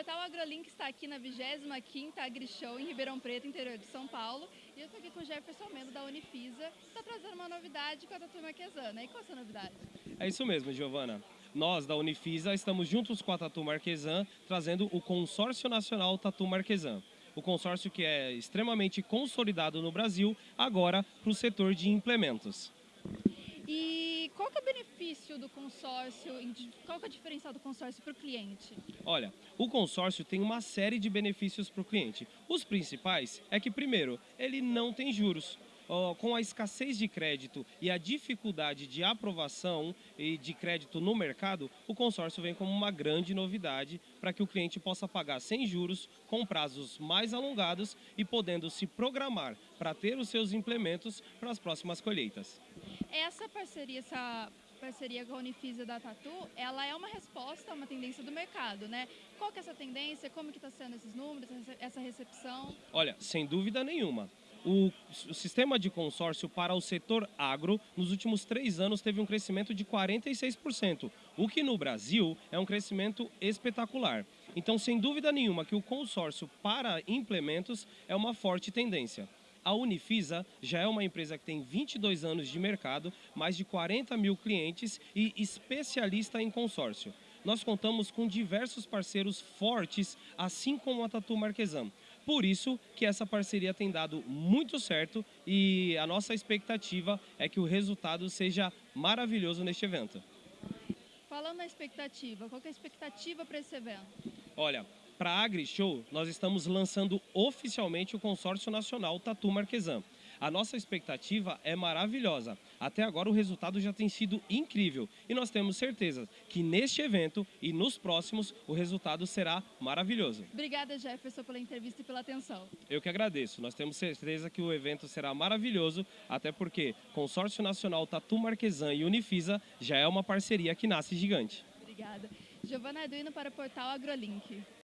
Portal AgroLink está aqui na 25ª AgriShow em Ribeirão Preto, interior de São Paulo. E eu estou aqui com o Jefferson Mendo da Unifisa, que está trazendo uma novidade com a Tatu Marquesana. E qual é essa novidade? É isso mesmo, Giovana. Nós, da Unifisa, estamos juntos com a Tatu Marquesan, trazendo o Consórcio Nacional Tatu Marquesan. O consórcio que é extremamente consolidado no Brasil, agora para o setor de implementos. E qual que é o benefício do consórcio, qual que é a diferença do consórcio para o cliente? Olha, o consórcio tem uma série de benefícios para o cliente. Os principais é que, primeiro, ele não tem juros com a escassez de crédito e a dificuldade de aprovação e de crédito no mercado, o consórcio vem como uma grande novidade para que o cliente possa pagar sem juros, com prazos mais alongados e podendo se programar para ter os seus implementos para as próximas colheitas. Essa parceria, essa parceria com a Unifisa da Tatu, ela é uma resposta a uma tendência do mercado, né? Qual que é essa tendência? Como que está sendo esses números, essa recepção? Olha, sem dúvida nenhuma. O, o, sistema de consórcio para o setor agro, nos últimos três anos, teve um crescimento de 46%, o que no Brasil é um crescimento espetacular. Então, sem dúvida nenhuma, que o consórcio para implementos é uma forte tendência. A Unifisa já é uma empresa que tem 22 anos de mercado, mais de 40 mil clientes e especialista em consórcio. Nós contamos com diversos parceiros fortes, assim como a Tatu Marquesan. Por isso que essa parceria tem dado muito certo e a nossa expectativa é que o resultado seja maravilhoso neste evento. Falando na expectativa, qual é a expectativa para esse evento? Olha, para a AgriShow, nós estamos lançando oficialmente o consórcio nacional Tatu Marquesan. A nossa expectativa é maravilhosa. Até agora o resultado já tem sido incrível e nós temos certeza que neste evento e nos próximos o resultado será maravilhoso. Obrigada, Jefferson, pela entrevista e pela atenção. Eu que agradeço. Nós temos certeza que o evento será maravilhoso, até porque Consórcio Nacional Tatu Marquesan e Unifisa já é uma parceria que nasce gigante. Obrigada. Giovana Arduino para o portal AgroLink.